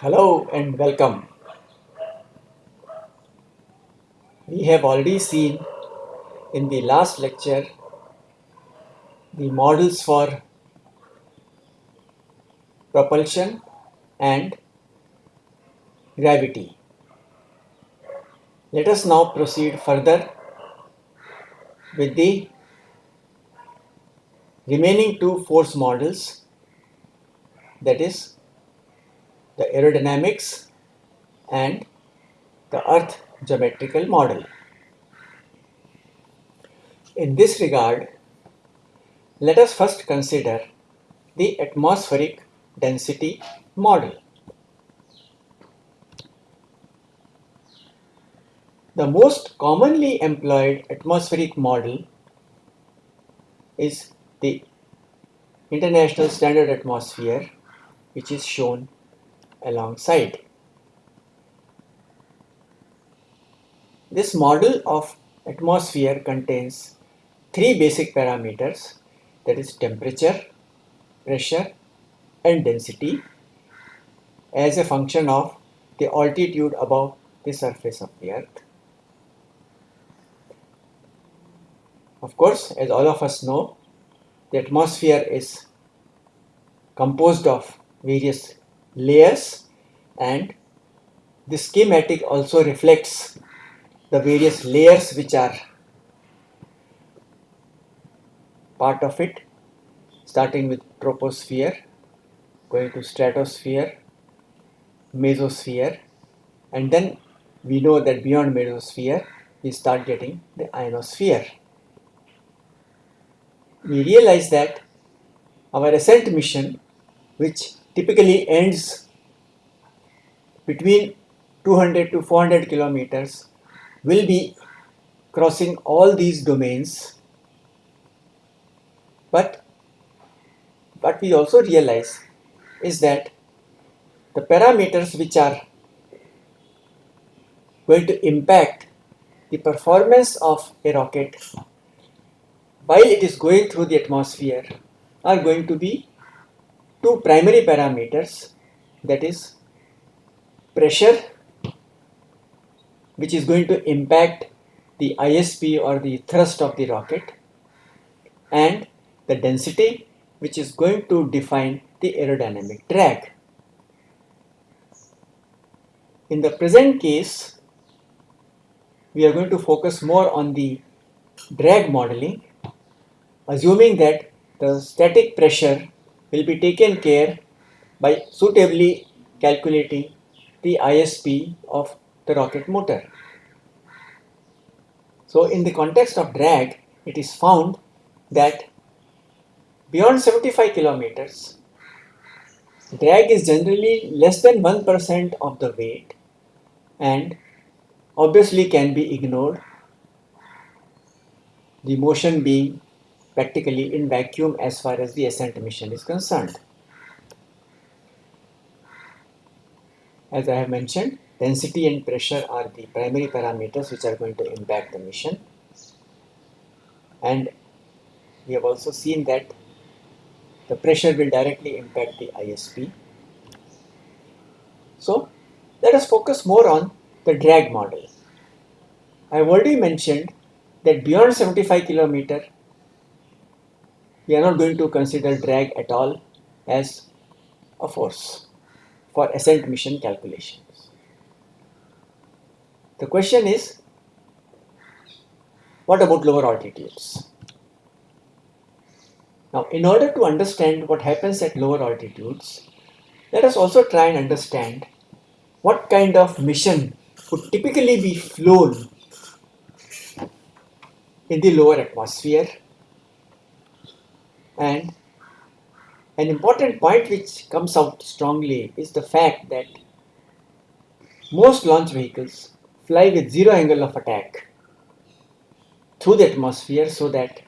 Hello and welcome. We have already seen in the last lecture the models for propulsion and gravity. Let us now proceed further with the remaining two force models that is the aerodynamics and the earth geometrical model. In this regard, let us first consider the atmospheric density model. The most commonly employed atmospheric model is the International Standard Atmosphere which is shown alongside. This model of atmosphere contains three basic parameters that is temperature, pressure and density as a function of the altitude above the surface of the earth. Of course, as all of us know, the atmosphere is composed of various layers and the schematic also reflects the various layers which are part of it starting with troposphere going to stratosphere mesosphere and then we know that beyond mesosphere we start getting the ionosphere. We realize that our ascent mission which typically ends between 200 to 400 kilometers will be crossing all these domains. But what we also realize is that the parameters which are going to impact the performance of a rocket while it is going through the atmosphere are going to be two primary parameters that is pressure which is going to impact the ISP or the thrust of the rocket and the density which is going to define the aerodynamic drag. In the present case, we are going to focus more on the drag modeling, assuming that the static pressure will be taken care by suitably calculating the ISP of the rocket motor. So in the context of drag, it is found that beyond 75 kilometers, drag is generally less than 1% of the weight and obviously can be ignored, the motion being practically in vacuum as far as the ascent mission is concerned. As I have mentioned, density and pressure are the primary parameters which are going to impact the mission. And we have also seen that the pressure will directly impact the ISP. So let us focus more on the drag model. I have already mentioned that beyond 75 kilometer we are not going to consider drag at all as a force for ascent mission calculations. The question is, what about lower altitudes? Now, in order to understand what happens at lower altitudes, let us also try and understand what kind of mission would typically be flown in the lower atmosphere. And an important point which comes out strongly is the fact that most launch vehicles fly with zero angle of attack through the atmosphere so that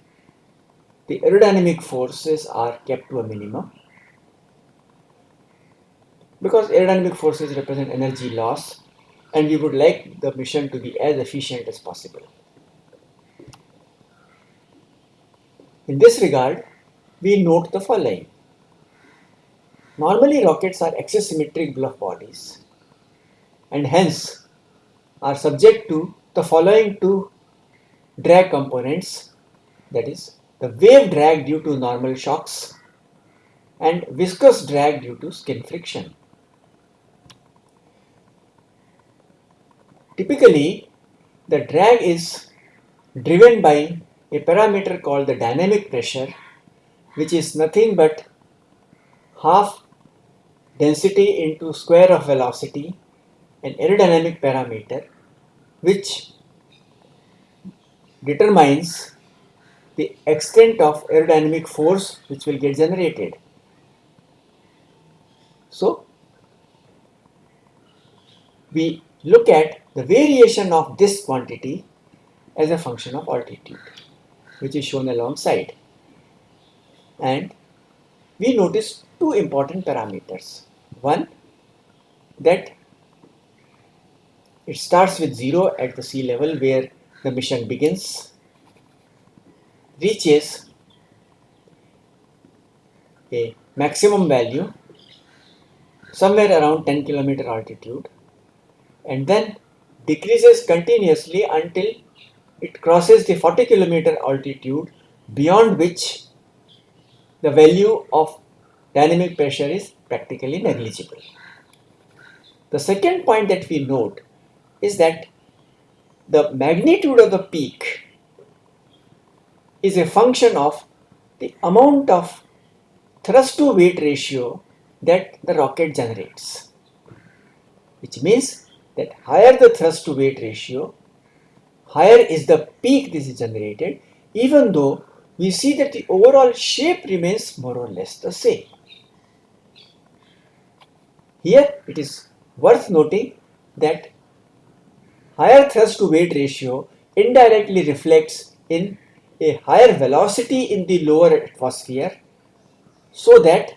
the aerodynamic forces are kept to a minimum. because aerodynamic forces represent energy loss and we would like the mission to be as efficient as possible. In this regard, we note the following. Normally rockets are axisymmetric bluff bodies and hence are subject to the following two drag components that is the wave drag due to normal shocks and viscous drag due to skin friction. Typically, the drag is driven by a parameter called the dynamic pressure which is nothing but half density into square of velocity an aerodynamic parameter which determines the extent of aerodynamic force which will get generated. So, we look at the variation of this quantity as a function of altitude which is shown alongside and we notice two important parameters. One that it starts with 0 at the sea level where the mission begins, reaches a maximum value somewhere around 10 kilometer altitude and then decreases continuously until it crosses the 40 kilometer altitude beyond which the value of dynamic pressure is practically negligible. The second point that we note is that the magnitude of the peak is a function of the amount of thrust to weight ratio that the rocket generates which means that higher the thrust to weight ratio higher is the peak this is generated even though we see that the overall shape remains more or less the same. Here it is worth noting that higher thrust to weight ratio indirectly reflects in a higher velocity in the lower atmosphere so that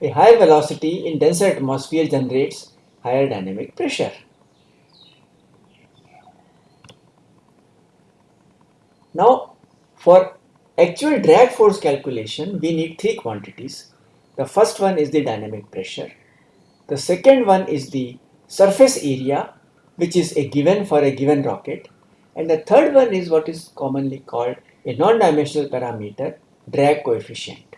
a higher velocity in denser atmosphere generates higher dynamic pressure. Now for actual drag force calculation we need three quantities. The first one is the dynamic pressure. The second one is the surface area which is a given for a given rocket and the third one is what is commonly called a non-dimensional parameter drag coefficient.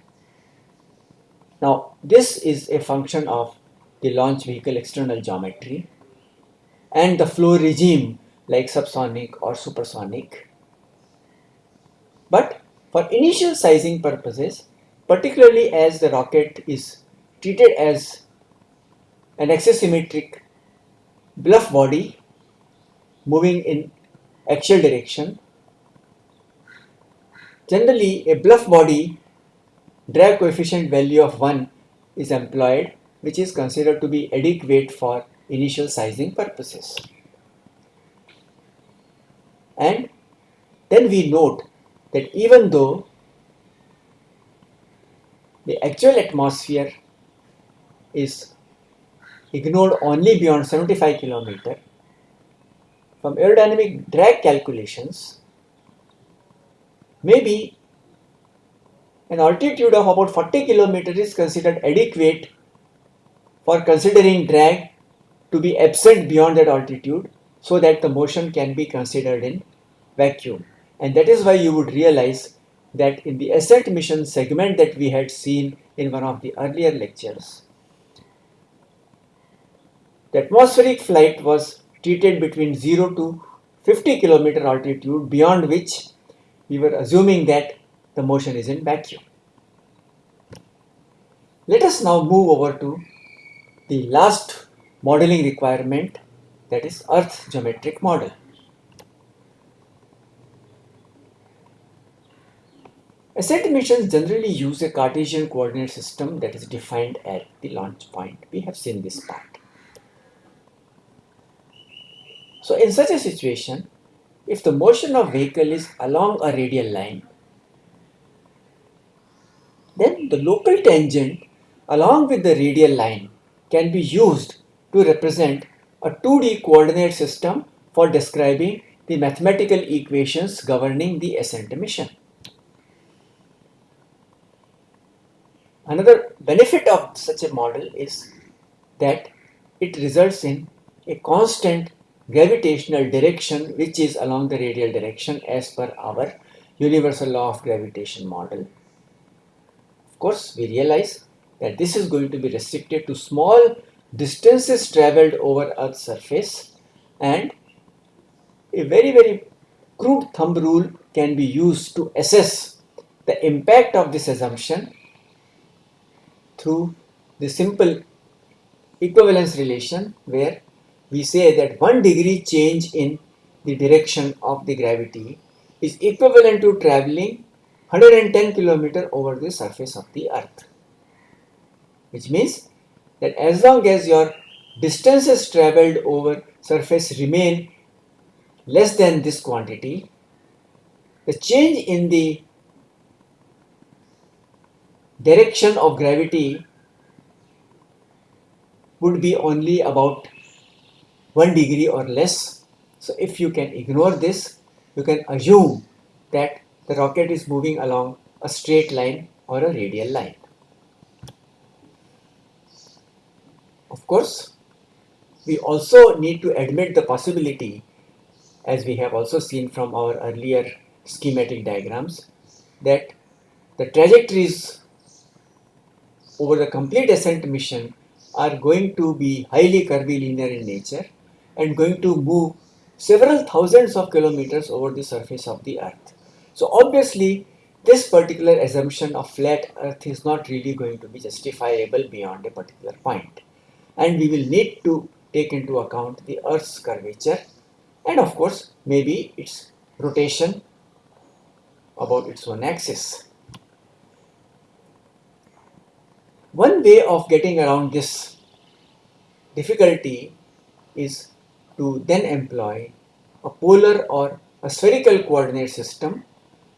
Now this is a function of the launch vehicle external geometry and the flow regime like subsonic or supersonic. But for initial sizing purposes, particularly as the rocket is treated as an axisymmetric bluff body moving in axial direction. Generally, a bluff body drag coefficient value of 1 is employed which is considered to be adequate for initial sizing purposes. And then we note that even though the actual atmosphere is ignored only beyond 75 km. From aerodynamic drag calculations, maybe an altitude of about 40 km is considered adequate for considering drag to be absent beyond that altitude so that the motion can be considered in vacuum. And that is why you would realize that in the ascent mission segment that we had seen in one of the earlier lectures, the atmospheric flight was treated between 0 to 50 kilometer altitude beyond which we were assuming that the motion is in vacuum. Let us now move over to the last modeling requirement that is Earth geometric model. Ascent missions generally use a Cartesian coordinate system that is defined at the launch point. We have seen this part. So in such a situation, if the motion of vehicle is along a radial line, then the local tangent along with the radial line can be used to represent a 2D coordinate system for describing the mathematical equations governing the ascent mission. Another benefit of such a model is that it results in a constant gravitational direction which is along the radial direction as per our universal law of gravitation model. Of course, we realize that this is going to be restricted to small distances traveled over Earth's surface and a very very crude thumb rule can be used to assess the impact of this assumption through the simple equivalence relation where we say that 1 degree change in the direction of the gravity is equivalent to traveling 110 kilometer over the surface of the earth. Which means that as long as your distances traveled over surface remain less than this quantity the change in the direction of gravity would be only about 1 degree or less. So if you can ignore this, you can assume that the rocket is moving along a straight line or a radial line. Of course, we also need to admit the possibility, as we have also seen from our earlier schematic diagrams, that the trajectories over the complete ascent mission are going to be highly curvilinear in nature and going to move several thousands of kilometers over the surface of the earth. So obviously this particular assumption of flat earth is not really going to be justifiable beyond a particular point and we will need to take into account the earth's curvature and of course maybe its rotation about its own axis. One way of getting around this difficulty is to then employ a polar or a spherical coordinate system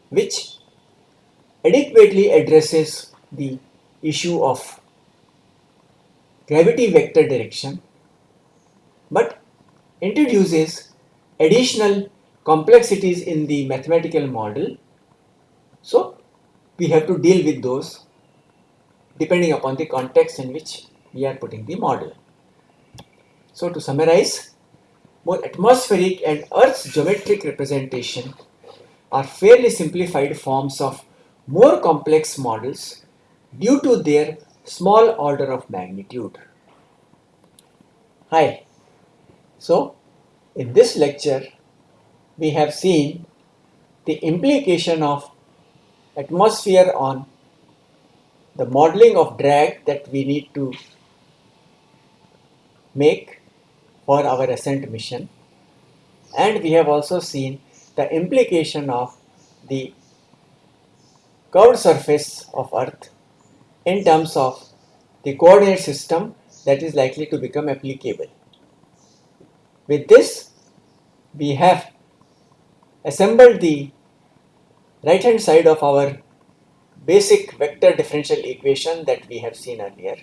which adequately addresses the issue of gravity vector direction but introduces additional complexities in the mathematical model so we have to deal with those depending upon the context in which we are putting the model. So to summarize, both atmospheric and Earth's geometric representation are fairly simplified forms of more complex models due to their small order of magnitude. Hi, so in this lecture we have seen the implication of atmosphere on the modeling of drag that we need to make for our ascent mission and we have also seen the implication of the curved surface of earth in terms of the coordinate system that is likely to become applicable. With this we have assembled the right hand side of our basic vector differential equation that we have seen earlier.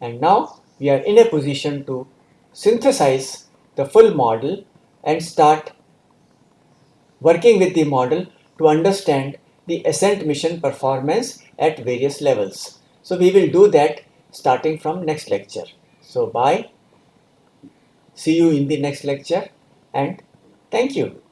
And now we are in a position to synthesize the full model and start working with the model to understand the ascent mission performance at various levels. So we will do that starting from next lecture. So bye. See you in the next lecture and thank you.